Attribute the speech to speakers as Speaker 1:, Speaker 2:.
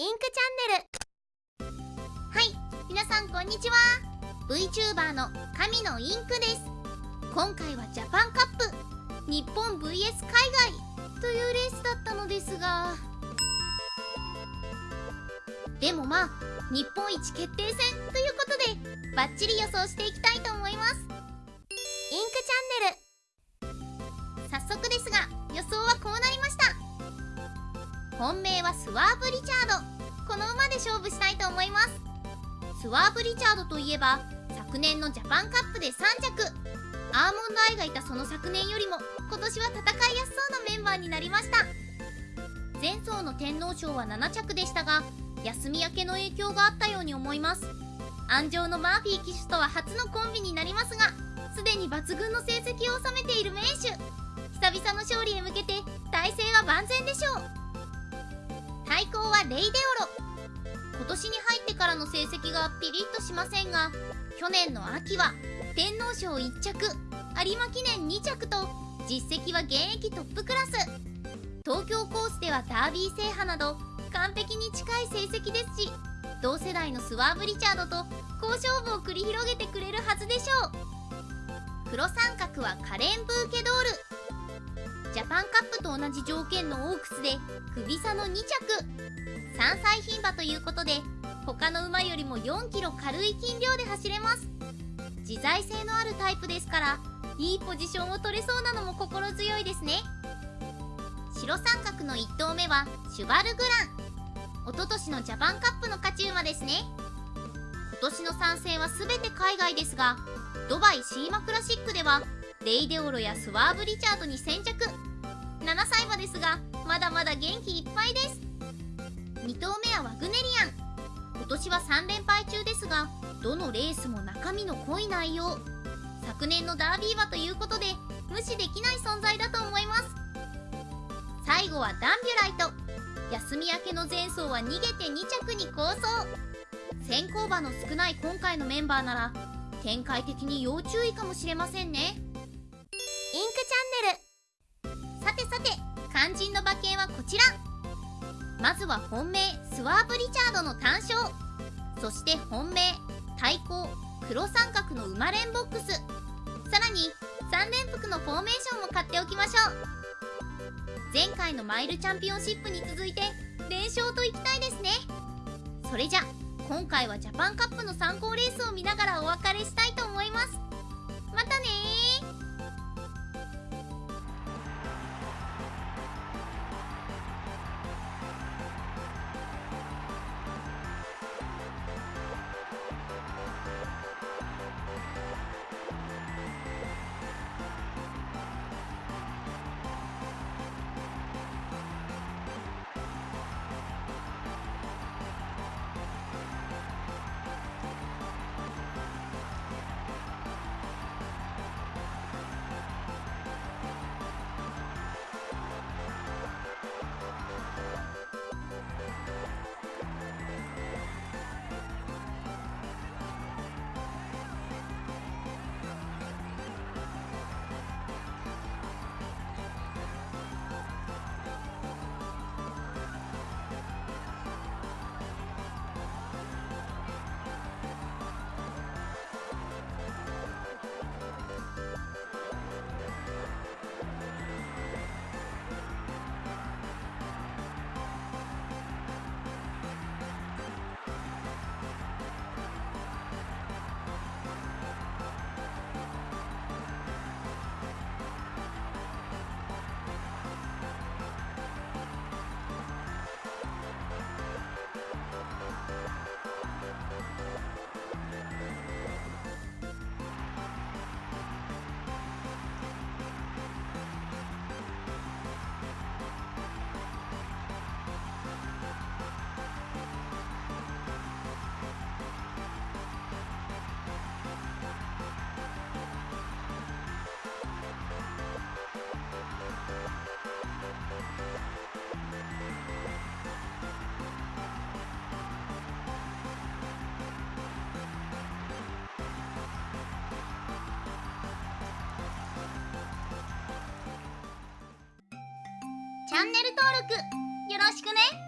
Speaker 1: インクチャンネル。はい皆さんこんにちは。VTuber の神のインクです。今回はジャパンカップ日本 VS 海外というレースだったのですが。でもまあ日本一決定戦ということでバッチリ予想していきたいと思います。インクチャンネル。早速ですが本命はスワーブ・リチャード。この馬で勝負したいと思います。スワーブ・リチャードといえば昨年のジャパンカップで3着。アーモンドアイがいたその昨年よりも今年は戦いやすそうなメンバーになりました。前走の天皇賞は7着でしたが休み明けの影響があったように思います。安城のマーフィー騎手とは初のコンビになりますがすでに抜群の成績を収めている名手。久々の勝利へ向けて体勢は万全でしょう。対抗はレイデオロ。今年に入ってからの成績がピリッとしませんが去年の秋は天皇賞1着有馬記念2着と実績は現役トップクラス。東京コースではダービー制覇など完璧に近い成績ですし同世代のスワーブ・リチャードと好勝負を繰り広げてくれるはずでしょう。黒三角はカレン・ブーケドール。同じ条件のオークスで首差の2着。3歳牝馬ということで他の馬よりも4キロ軽い斤量で走れます。自在性のあるタイプですからいいポジションを取れそうなのも心強いですね。白三角の1頭目はシュバルグラン。一昨年のジャパンカップの勝ち馬ですね。今年の参戦は全て海外ですがドバイシーマクラシックではレイデオロやスワーブ・リチャードに先着。7歳馬ですがまだまだ元気いっぱいです。2頭目はワグネリアン。今年は3連敗中ですがどのレースも中身の濃い内容。昨年のダービー馬ということで無視できない存在だと思います。最後はダンビュライト。休み明けの前走は逃げて2着に構想先行馬の少ない今回のメンバーなら展開的に要注意かもしれませんね。ちら。まずは本命スワーブ・リチャードの単勝。そして本命対抗黒三角の馬連ボックス。さらに3連複のフォーメーションも買っておきましょう。前回のマイルチャンピオンシップに続いて連勝といきたいですね。それじゃ今回はジャパンカップの参考レースを見ながらお別れしたいと思います。またねチャンネル登録よろしくね。